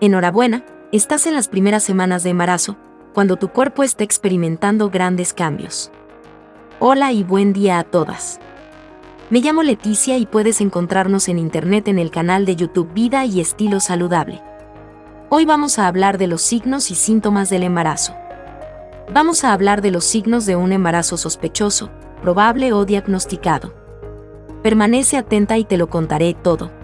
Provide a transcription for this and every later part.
Enhorabuena, estás en las primeras semanas de embarazo, cuando tu cuerpo está experimentando grandes cambios. Hola y buen día a todas. Me llamo Leticia y puedes encontrarnos en internet en el canal de YouTube Vida y Estilo Saludable. Hoy vamos a hablar de los signos y síntomas del embarazo. Vamos a hablar de los signos de un embarazo sospechoso, probable o diagnosticado. Permanece atenta y te lo contaré todo.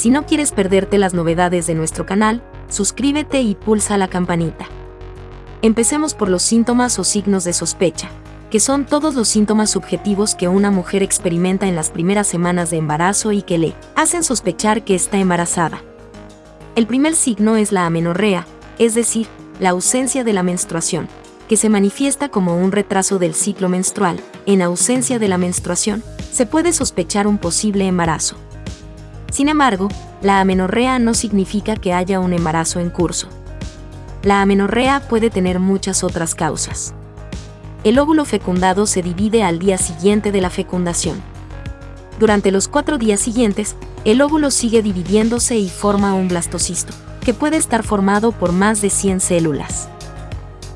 Si no quieres perderte las novedades de nuestro canal, suscríbete y pulsa la campanita. Empecemos por los síntomas o signos de sospecha, que son todos los síntomas subjetivos que una mujer experimenta en las primeras semanas de embarazo y que le hacen sospechar que está embarazada. El primer signo es la amenorrea, es decir, la ausencia de la menstruación, que se manifiesta como un retraso del ciclo menstrual. En ausencia de la menstruación, se puede sospechar un posible embarazo. Sin embargo, la amenorrea no significa que haya un embarazo en curso. La amenorrea puede tener muchas otras causas. El óvulo fecundado se divide al día siguiente de la fecundación. Durante los cuatro días siguientes, el óvulo sigue dividiéndose y forma un blastocisto, que puede estar formado por más de 100 células.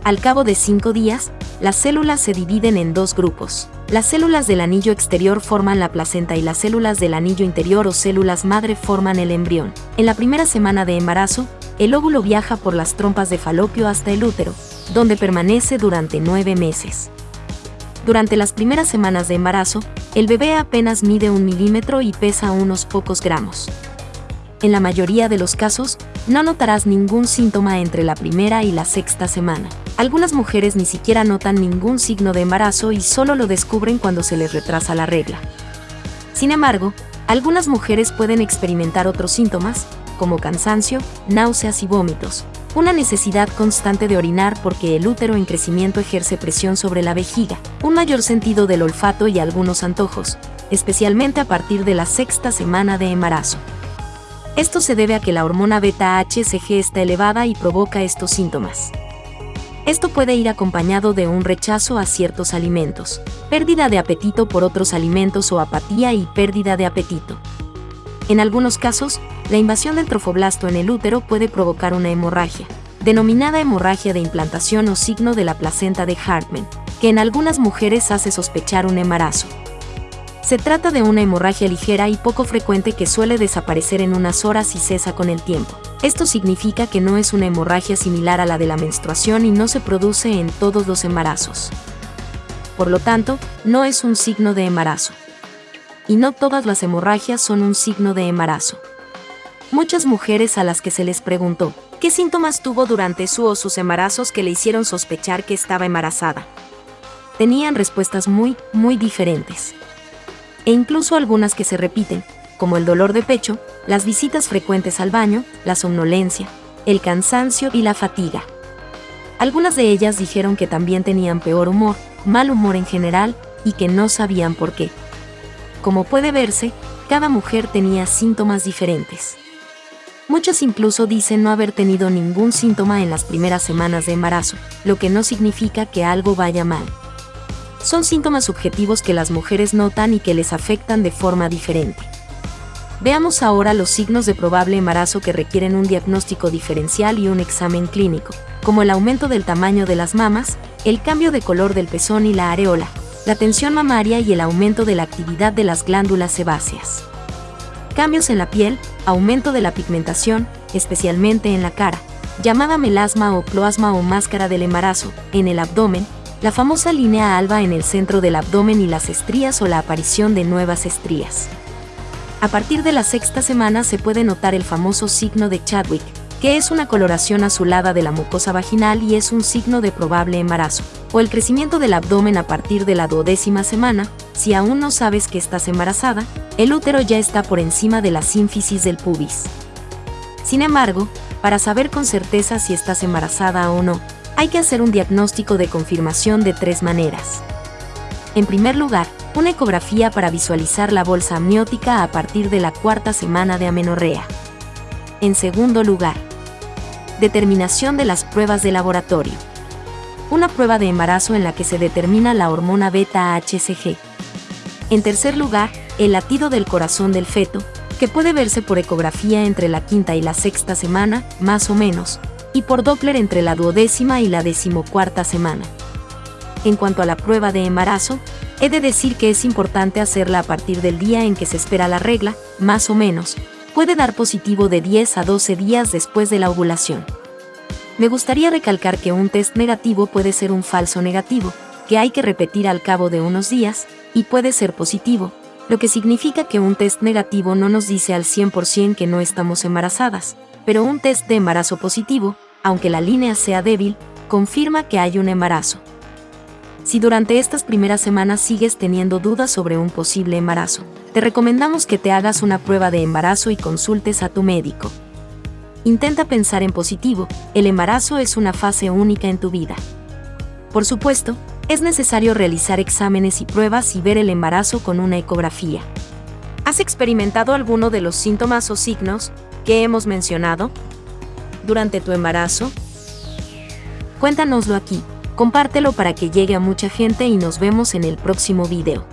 Al cabo de cinco días, las células se dividen en dos grupos. Las células del anillo exterior forman la placenta y las células del anillo interior o células madre forman el embrión. En la primera semana de embarazo, el óvulo viaja por las trompas de falopio hasta el útero, donde permanece durante nueve meses. Durante las primeras semanas de embarazo, el bebé apenas mide un milímetro y pesa unos pocos gramos. En la mayoría de los casos, no notarás ningún síntoma entre la primera y la sexta semana. Algunas mujeres ni siquiera notan ningún signo de embarazo y solo lo descubren cuando se les retrasa la regla. Sin embargo, algunas mujeres pueden experimentar otros síntomas, como cansancio, náuseas y vómitos, una necesidad constante de orinar porque el útero en crecimiento ejerce presión sobre la vejiga, un mayor sentido del olfato y algunos antojos, especialmente a partir de la sexta semana de embarazo. Esto se debe a que la hormona beta-HCG está elevada y provoca estos síntomas. Esto puede ir acompañado de un rechazo a ciertos alimentos, pérdida de apetito por otros alimentos o apatía y pérdida de apetito. En algunos casos, la invasión del trofoblasto en el útero puede provocar una hemorragia, denominada hemorragia de implantación o signo de la placenta de Hartmann, que en algunas mujeres hace sospechar un embarazo. Se trata de una hemorragia ligera y poco frecuente que suele desaparecer en unas horas y cesa con el tiempo. Esto significa que no es una hemorragia similar a la de la menstruación y no se produce en todos los embarazos. Por lo tanto, no es un signo de embarazo. Y no todas las hemorragias son un signo de embarazo. Muchas mujeres a las que se les preguntó qué síntomas tuvo durante su o sus embarazos que le hicieron sospechar que estaba embarazada. Tenían respuestas muy, muy diferentes e incluso algunas que se repiten, como el dolor de pecho, las visitas frecuentes al baño, la somnolencia, el cansancio y la fatiga. Algunas de ellas dijeron que también tenían peor humor, mal humor en general, y que no sabían por qué. Como puede verse, cada mujer tenía síntomas diferentes. Muchas incluso dicen no haber tenido ningún síntoma en las primeras semanas de embarazo, lo que no significa que algo vaya mal son síntomas subjetivos que las mujeres notan y que les afectan de forma diferente. Veamos ahora los signos de probable embarazo que requieren un diagnóstico diferencial y un examen clínico, como el aumento del tamaño de las mamas, el cambio de color del pezón y la areola, la tensión mamaria y el aumento de la actividad de las glándulas sebáceas. Cambios en la piel, aumento de la pigmentación, especialmente en la cara, llamada melasma o ploasma o máscara del embarazo, en el abdomen, la famosa línea alba en el centro del abdomen y las estrías o la aparición de nuevas estrías. A partir de la sexta semana se puede notar el famoso signo de Chadwick, que es una coloración azulada de la mucosa vaginal y es un signo de probable embarazo, o el crecimiento del abdomen a partir de la duodécima semana, si aún no sabes que estás embarazada, el útero ya está por encima de la sínfisis del pubis. Sin embargo, para saber con certeza si estás embarazada o no, hay que hacer un diagnóstico de confirmación de tres maneras. En primer lugar, una ecografía para visualizar la bolsa amniótica a partir de la cuarta semana de amenorrea. En segundo lugar, determinación de las pruebas de laboratorio. Una prueba de embarazo en la que se determina la hormona beta-HCG. En tercer lugar, el latido del corazón del feto, que puede verse por ecografía entre la quinta y la sexta semana, más o menos, por Doppler entre la duodécima y la decimocuarta semana. En cuanto a la prueba de embarazo, he de decir que es importante hacerla a partir del día en que se espera la regla, más o menos, puede dar positivo de 10 a 12 días después de la ovulación. Me gustaría recalcar que un test negativo puede ser un falso negativo, que hay que repetir al cabo de unos días, y puede ser positivo, lo que significa que un test negativo no nos dice al 100% que no estamos embarazadas, pero un test de embarazo positivo, aunque la línea sea débil, confirma que hay un embarazo. Si durante estas primeras semanas sigues teniendo dudas sobre un posible embarazo, te recomendamos que te hagas una prueba de embarazo y consultes a tu médico. Intenta pensar en positivo, el embarazo es una fase única en tu vida. Por supuesto, es necesario realizar exámenes y pruebas y ver el embarazo con una ecografía. ¿Has experimentado alguno de los síntomas o signos que hemos mencionado durante tu embarazo? Cuéntanoslo aquí, compártelo para que llegue a mucha gente y nos vemos en el próximo video.